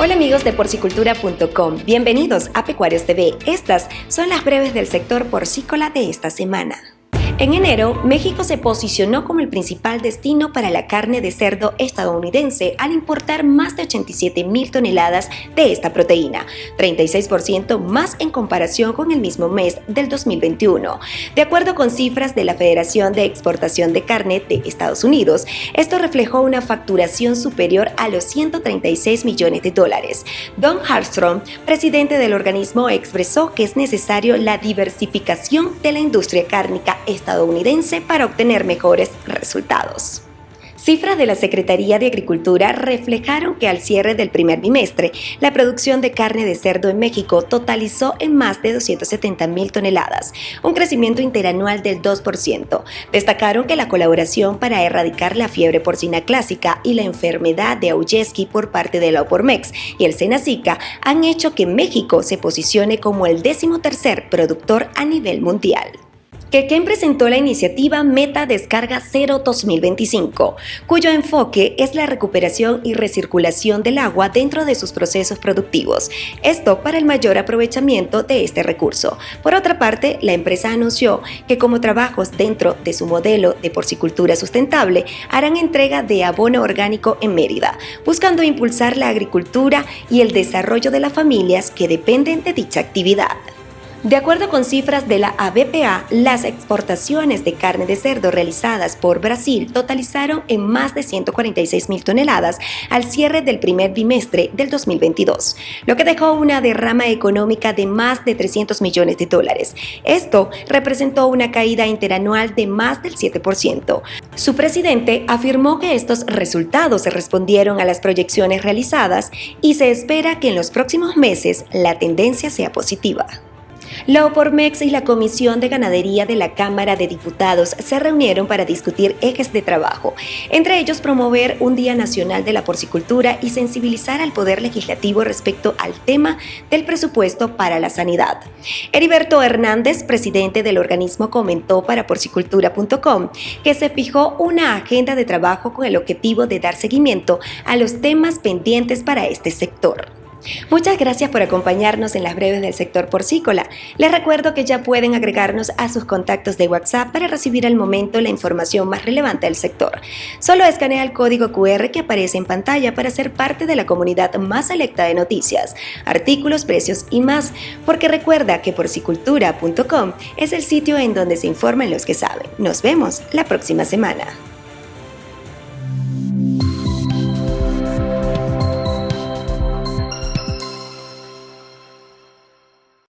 Hola amigos de porcicultura.com, bienvenidos a Pecuarios TV. Estas son las breves del sector porcícola de esta semana. En enero, México se posicionó como el principal destino para la carne de cerdo estadounidense al importar más de 87 mil toneladas de esta proteína, 36% más en comparación con el mismo mes del 2021. De acuerdo con cifras de la Federación de Exportación de Carne de Estados Unidos, esto reflejó una facturación superior a los 136 millones de dólares. Don Harstrom, presidente del organismo, expresó que es necesario la diversificación de la industria cárnica estadounidense estadounidense para obtener mejores resultados. Cifras de la Secretaría de Agricultura reflejaron que al cierre del primer bimestre, la producción de carne de cerdo en México totalizó en más de 270 mil toneladas, un crecimiento interanual del 2%. Destacaron que la colaboración para erradicar la fiebre porcina clásica y la enfermedad de Auyeski por parte de la Opormex y el Senacica han hecho que México se posicione como el décimo tercer productor a nivel mundial. Quequén presentó la iniciativa Meta Descarga Cero 2025, cuyo enfoque es la recuperación y recirculación del agua dentro de sus procesos productivos, esto para el mayor aprovechamiento de este recurso. Por otra parte, la empresa anunció que como trabajos dentro de su modelo de porcicultura sustentable, harán entrega de abono orgánico en Mérida, buscando impulsar la agricultura y el desarrollo de las familias que dependen de dicha actividad. De acuerdo con cifras de la ABPA, las exportaciones de carne de cerdo realizadas por Brasil totalizaron en más de 146 mil toneladas al cierre del primer bimestre del 2022, lo que dejó una derrama económica de más de 300 millones de dólares. Esto representó una caída interanual de más del 7%. Su presidente afirmó que estos resultados respondieron a las proyecciones realizadas y se espera que en los próximos meses la tendencia sea positiva. La OPORMEX y la Comisión de Ganadería de la Cámara de Diputados se reunieron para discutir ejes de trabajo, entre ellos promover un Día Nacional de la Porcicultura y sensibilizar al Poder Legislativo respecto al tema del presupuesto para la sanidad. Heriberto Hernández, presidente del organismo, comentó para porcicultura.com que se fijó una agenda de trabajo con el objetivo de dar seguimiento a los temas pendientes para este sector. Muchas gracias por acompañarnos en las breves del sector porcícola. Les recuerdo que ya pueden agregarnos a sus contactos de WhatsApp para recibir al momento la información más relevante del sector. Solo escanea el código QR que aparece en pantalla para ser parte de la comunidad más selecta de noticias, artículos, precios y más, porque recuerda que porcicultura.com es el sitio en donde se informan los que saben. Nos vemos la próxima semana.